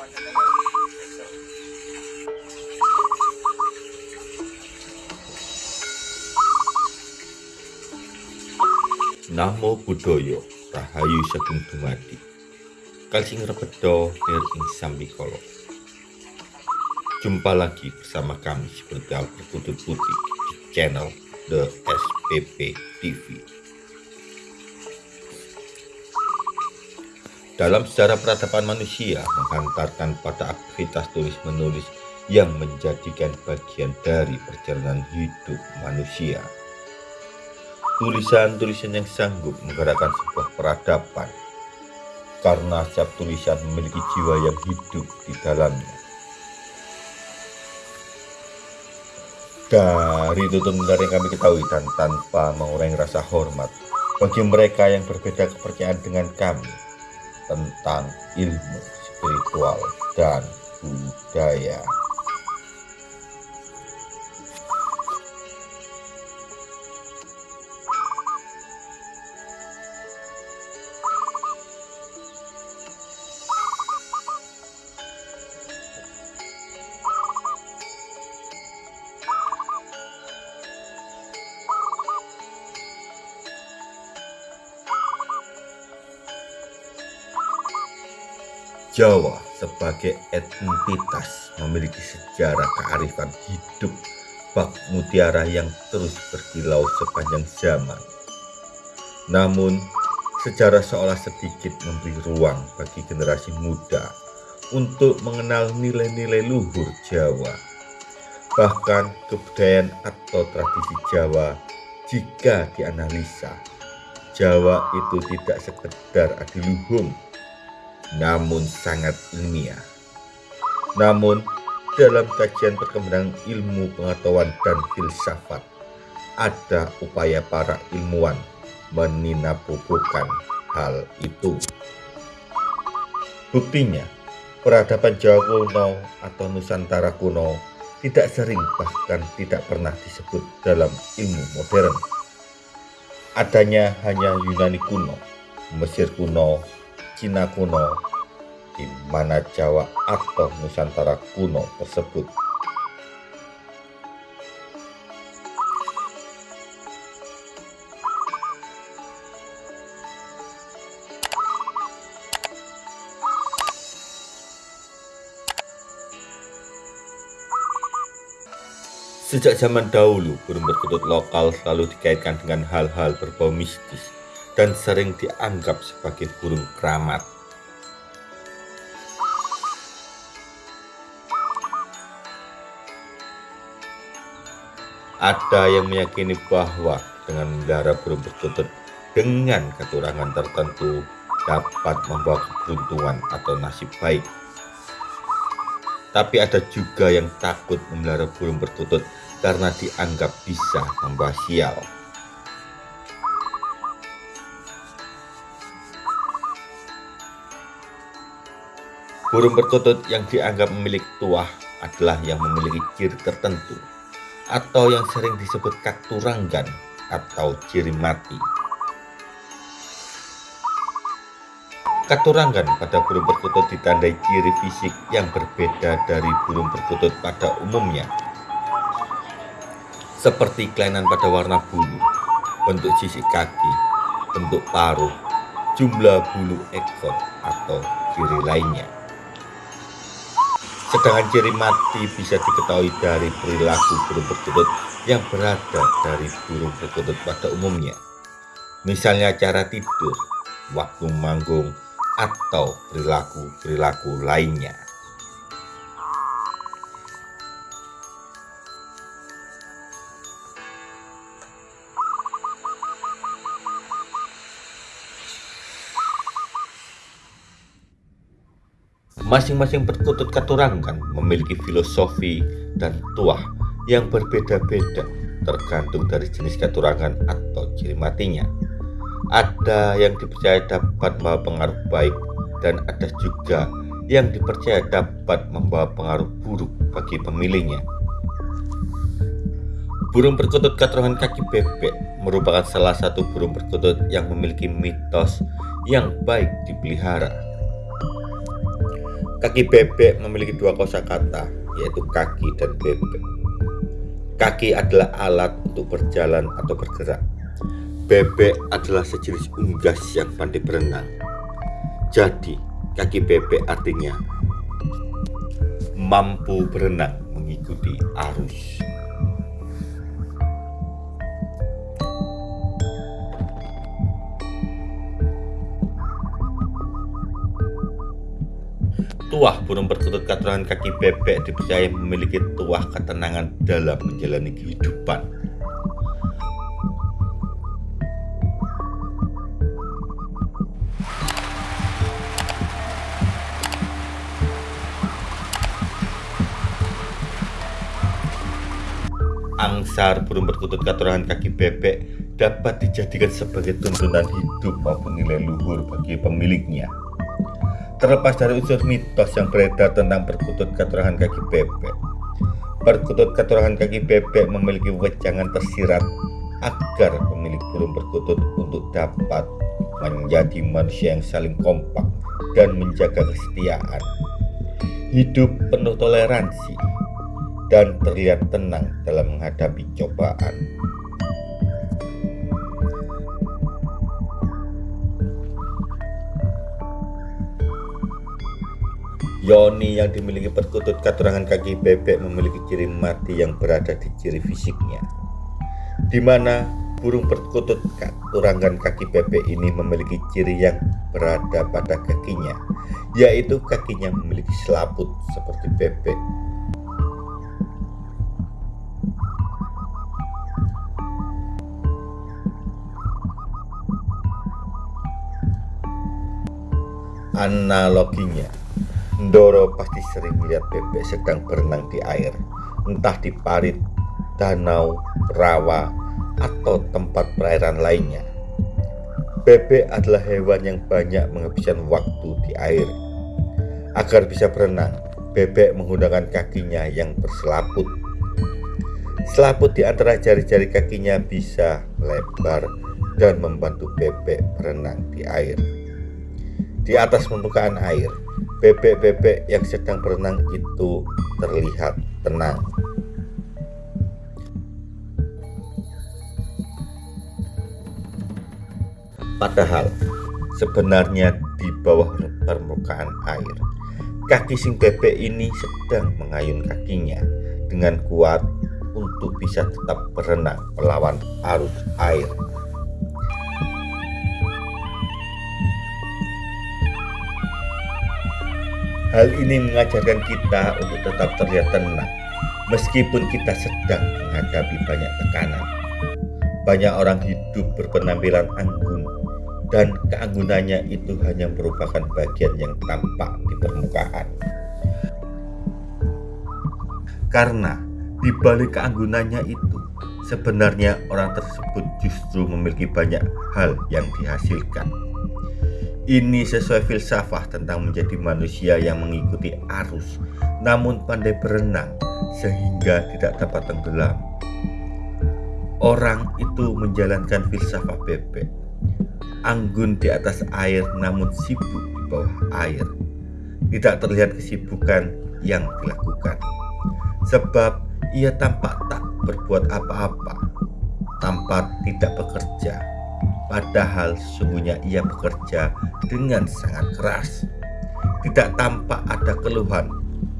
Namo Buddhaya Rahayu Sagung Dumadi. Kalsing Rebedo Nir Ing Sambikolo Jumpa lagi bersama kami seperti Al Putih di channel The SPP TV Dalam sejarah peradaban manusia menghantarkan pada aktivitas tulis-menulis yang menjadikan bagian dari perjalanan hidup manusia tulisan-tulisan yang sanggup menggerakkan sebuah peradaban karena setiap tulisan memiliki jiwa yang hidup di dalamnya. Dari tutur yang kami ketahui dan tanpa mengurangi rasa hormat bagi mereka yang berbeda kepercayaan dengan kami tentang ilmu spiritual dan budaya. Jawa sebagai entitas memiliki sejarah kearifan hidup bak mutiara yang terus berkilau sepanjang zaman. Namun, sejarah seolah sedikit memberi ruang bagi generasi muda untuk mengenal nilai-nilai luhur Jawa. Bahkan kebudayaan atau tradisi Jawa jika dianalisa, Jawa itu tidak sekedar adiluhung namun sangat ilmiah. Namun, dalam kajian perkembangan ilmu pengetahuan dan filsafat, ada upaya para ilmuwan meninabubuhkan hal itu. Buktinya, peradaban Jawa kuno atau Nusantara kuno tidak sering bahkan tidak pernah disebut dalam ilmu modern. Adanya hanya Yunani kuno, Mesir kuno, Cina kuno, di mana Jawa atau Nusantara kuno tersebut. Sejak zaman dahulu, burung perkutut lokal selalu dikaitkan dengan hal-hal berbau mistis dan sering dianggap sebagai burung keramat. Ada yang meyakini bahwa dengan memelihara burung perkutut dengan keturangan tertentu dapat membawa keberuntungan atau nasib baik. Tapi ada juga yang takut memelihara burung perkutut karena dianggap bisa membawa sial. Burung perkutut yang dianggap memiliki tuah adalah yang memiliki ciri tertentu atau yang sering disebut kakturanggan atau ciri mati. Kakturanggan pada burung perkutut ditandai ciri fisik yang berbeda dari burung perkutut pada umumnya. Seperti kelainan pada warna bulu, bentuk sisi kaki, bentuk paruh, jumlah bulu ekor, atau ciri lainnya. Sedangkan ciri mati bisa diketahui dari perilaku burung perkutut yang berada dari burung perkutut pada umumnya. Misalnya cara tidur, waktu manggung, atau perilaku-perilaku lainnya. Masing-masing perkutut katurangan memiliki filosofi dan tuah yang berbeda-beda tergantung dari jenis katurangan atau ciri matinya. Ada yang dipercaya dapat membawa pengaruh baik dan ada juga yang dipercaya dapat membawa pengaruh buruk bagi pemilihnya. Burung perkutut katurangan kaki bebek merupakan salah satu burung perkutut yang memiliki mitos yang baik dipelihara Kaki bebek memiliki dua kosakata, yaitu kaki dan bebek. Kaki adalah alat untuk berjalan atau bergerak. Bebek adalah sejenis unggas yang pandai berenang. Jadi, kaki bebek artinya mampu berenang mengikuti arus. Tuah burung perkutut katurangan kaki bebek dipercaya memiliki tuah ketenangan dalam menjalani kehidupan. Angsar burung perkutut katurangan kaki bebek dapat dijadikan sebagai tuntunan hidup maupun nilai luhur bagi pemiliknya. Terlepas dari unsur mitos yang beredar tentang perkutut keterangan kaki bebek, perkutut keterangan kaki bebek memiliki wejangan tersirat agar pemilik burung perkutut untuk dapat menjadi manusia yang saling kompak dan menjaga kesetiaan, hidup penuh toleransi, dan terlihat tenang dalam menghadapi cobaan. Yoni yang dimiliki perkutut katurangan kaki bebek memiliki ciri mati yang berada di ciri fisiknya. Di mana burung perkutut katurangan kaki bebek ini memiliki ciri yang berada pada kakinya, yaitu kakinya memiliki selaput seperti bebek. Analoginya, Ndoro pasti sering melihat bebek sedang berenang di air, entah di parit, danau, rawa, atau tempat perairan lainnya. Bebek adalah hewan yang banyak menghabiskan waktu di air. Agar bisa berenang, bebek menggunakan kakinya yang berselaput. Selaput di antara jari-jari kakinya bisa lebar dan membantu bebek berenang di air. Di atas permukaan air, bebek-bebek yang sedang berenang itu terlihat tenang. Padahal sebenarnya di bawah permukaan air, kaki sing bebek ini sedang mengayun kakinya dengan kuat untuk bisa tetap berenang melawan arus air. Hal ini mengajarkan kita untuk tetap terlihat tenang, meskipun kita sedang menghadapi banyak tekanan. Banyak orang hidup berpenampilan anggun, dan keanggunannya itu hanya merupakan bagian yang tampak di permukaan. Karena di balik keanggunannya itu, sebenarnya orang tersebut justru memiliki banyak hal yang dihasilkan ini sesuai filsafah tentang menjadi manusia yang mengikuti arus, namun pandai berenang sehingga tidak dapat tenggelam. Orang itu menjalankan filsafah bebek, anggun di atas air namun sibuk di bawah air. Tidak terlihat kesibukan yang dilakukan, sebab ia tampak tak berbuat apa-apa, tampak tidak bekerja Padahal sesungguhnya ia bekerja dengan sangat keras. Tidak tampak ada keluhan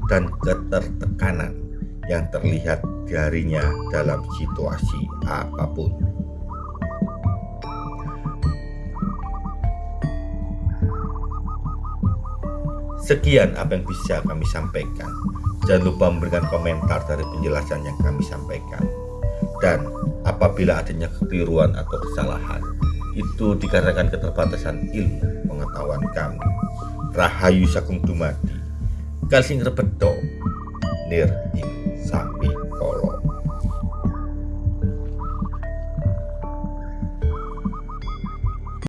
dan ketertekanan yang terlihat darinya dalam situasi apa pun. Sekian apa yang bisa kami sampaikan. Jangan lupa memberikan komentar dari penjelasan yang kami sampaikan. Dan apabila adanya kekeliruan atau kesalahan, itu dikarenakan keterbatasan ilmu pengetahuan kami. Rahayu Sakung Dumadi, Kalsing Repedo, Nir Ing Sapi.